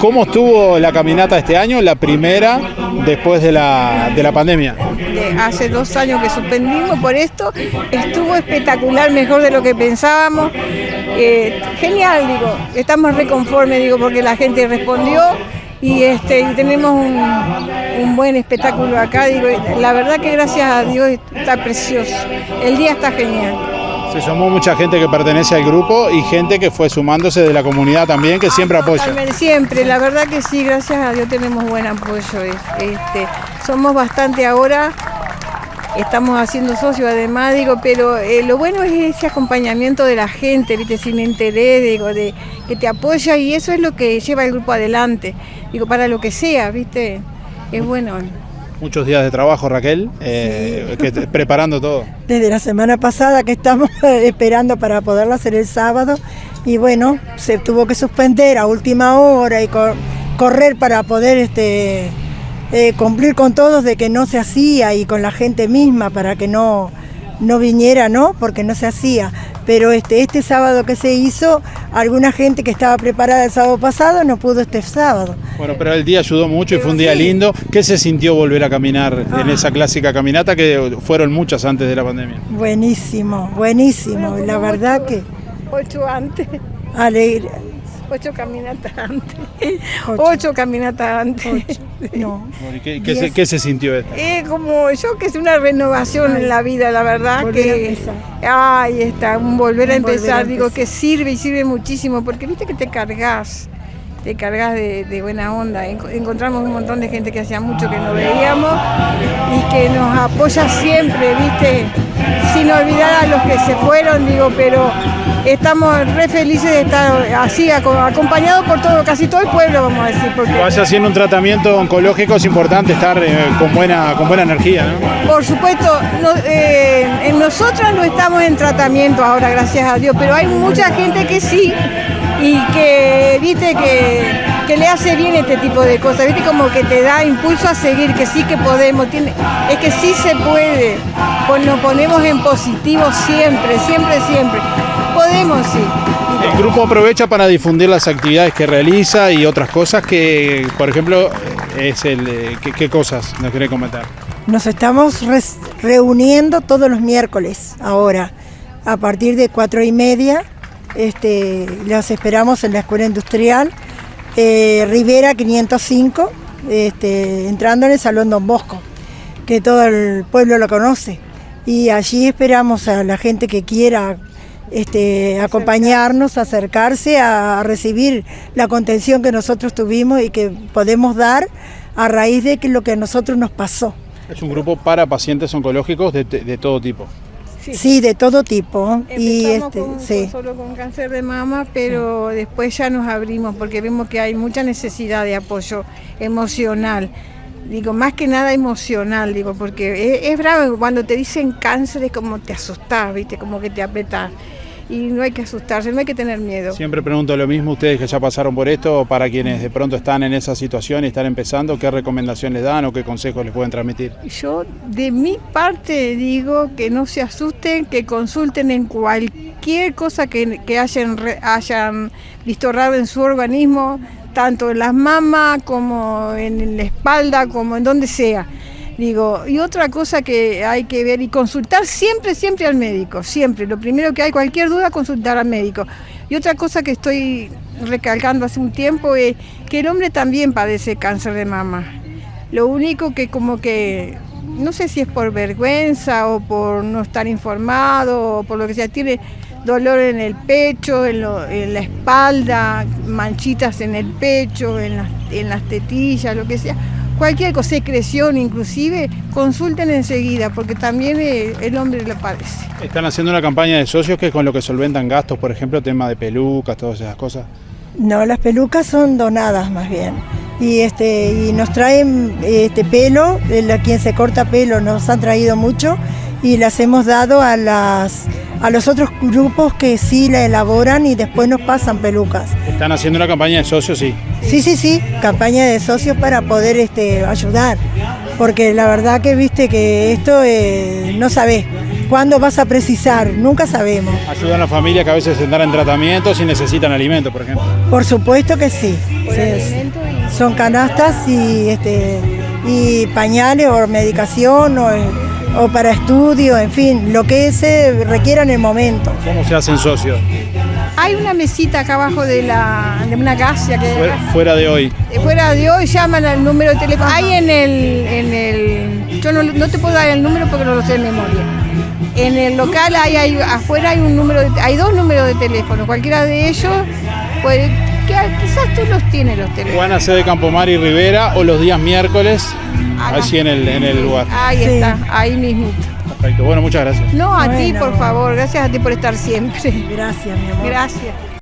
¿Cómo estuvo la caminata este año? La primera después de la, de la pandemia. hace dos años que suspendimos por esto. Estuvo espectacular, mejor de lo que pensábamos. Eh, genial, digo. Estamos reconformes, digo, porque la gente respondió y este tenemos un, buen espectáculo acá. Digo, la verdad que gracias a Dios está precioso. El día está genial. Se sumó mucha gente que pertenece al grupo y gente que fue sumándose de la comunidad también, que siempre apoya. Siempre, la verdad que sí, gracias a Dios tenemos buen apoyo. Este, somos bastante ahora, estamos haciendo socios además, digo, pero eh, lo bueno es ese acompañamiento de la gente, ¿viste? sin interés, digo, de que te apoya y eso es lo que lleva el grupo adelante, digo, para lo que sea, ¿viste? Es bueno. Muchos días de trabajo, Raquel, eh, preparando todo. Desde la semana pasada que estamos esperando para poderlo hacer el sábado y bueno, se tuvo que suspender a última hora y correr para poder este, eh, cumplir con todos de que no se hacía y con la gente misma para que no, no viniera, ¿no? Porque no se hacía pero este, este sábado que se hizo, alguna gente que estaba preparada el sábado pasado no pudo este sábado. Bueno, pero el día ayudó mucho y fue un día lindo. ¿Qué se sintió volver a caminar en ah. esa clásica caminata que fueron muchas antes de la pandemia? Buenísimo, buenísimo, la verdad que... Ocho antes. Alegre, Ocho caminatas antes. Ocho, caminatas antes. No. ¿Qué, se, sintió esto? Eh, como yo que es una renovación en la vida, la verdad que. Ahí está, un volver a empezar, digo que sirve y sirve muchísimo, porque viste que te cargas te cargas de, buena onda. Encontramos un montón de gente que hacía mucho que no veíamos y que nos apoya siempre, ¿viste? Sin olvidar a los que se fueron, digo, pero estamos re felices de estar así, acompañados por todo, casi todo el pueblo, vamos a decir. Porque... Vaya haciendo un tratamiento oncológico, es importante estar eh, con, buena, con buena energía, ¿no? Por supuesto, eh, en nosotros no estamos en tratamiento ahora, gracias a Dios, pero hay mucha gente que sí y que, viste, que, le hace bien este tipo de cosas, viste, como que te da impulso a seguir, que sí que podemos, tiene, es que sí se puede, pues nos ponemos en positivo siempre, siempre, siempre. Podemos, sí. El grupo aprovecha para difundir las actividades que realiza y otras cosas que, por ejemplo, es el eh, ¿qué, cosas nos quiere comentar? Nos estamos reuniendo todos los miércoles ahora, a partir de cuatro y media este, los esperamos en la Escuela Industrial eh, Rivera 505, este, entrando en el Salón Don Bosco, que todo el pueblo lo conoce. Y allí esperamos a la gente que quiera este, acompañarnos, acercarse a, recibir la contención que nosotros tuvimos y que podemos dar a raíz de lo que a nosotros nos pasó. Es un grupo para pacientes oncológicos de todo tipo. Sí. de todo tipo. y este, sí. solo con cáncer de mama, pero después ya nos abrimos porque vemos que hay mucha necesidad de apoyo emocional. Digo, más que nada emocional, digo, porque es, bravo cuando te dicen cáncer es como te asustás, ¿viste? Como que te apretas y no hay que asustarse, no hay que tener miedo. Siempre pregunto lo mismo, ustedes que ya pasaron por esto, para quienes de pronto están en esa situación y están empezando, ¿qué recomendaciones dan o qué consejos les pueden transmitir? Yo de mi parte digo que no se asusten, que consulten en cualquier cosa que, hayan, hayan visto raro en su organismo, tanto en las mamas como en la espalda, como en donde sea Digo, y otra cosa que hay que ver y consultar siempre, siempre al médico, siempre. Lo primero que hay, cualquier duda, consultar al médico. Y otra cosa que estoy recalcando hace un tiempo es que el hombre también padece cáncer de mama. Lo único que como que, no sé si es por vergüenza o por no estar informado o por lo que sea, tiene dolor en el pecho, en, la espalda, manchitas en el pecho, en las tetillas, lo que sea cualquier cosa, secreción inclusive, consulten enseguida, porque también eh, el hombre lo padece. ¿Están haciendo una campaña de socios que es con lo que solventan gastos, por ejemplo, tema de pelucas, todas esas cosas? No, las pelucas son donadas más bien. Y, este, y nos traen este pelo, a quien se corta pelo nos han traído mucho y las hemos dado a, las, a los otros grupos que sí la elaboran y después nos pasan pelucas. ¿Están haciendo una campaña de socios, sí? Sí, sí, sí, campaña de socios para poder este, ayudar, porque la verdad que viste que esto eh, no sabés, cuándo vas a precisar, nunca sabemos. Ayudan a la familia que a veces están en tratamientos y necesitan alimentos, por ejemplo. Por supuesto que sí. Sí, Son canastas y, este, y pañales o medicación o, o para estudio, en fin, lo que se requiera en el momento. ¿Cómo se hacen socios? Hay una mesita acá abajo de, la, de una casa que Fuera, fuera de hoy. Eh, fuera de hoy llaman al número de teléfono. Hay en el, en el yo no, no te puedo dar el número porque no lo sé de memoria. En el local hay, hay afuera hay un número de- hay dos números de teléfono. Cualquiera de ellos puede que quizás tú los tienes los teléfonos. Juana C de Campomar y Rivera o los días miércoles, Allí en el, en el lugar. Ahí Sí. está, ahí mismito. Perfecto. Bueno, muchas gracias. No, a ti, por favor. Gracias a ti por estar siempre. Gracias, mi amor. Gracias.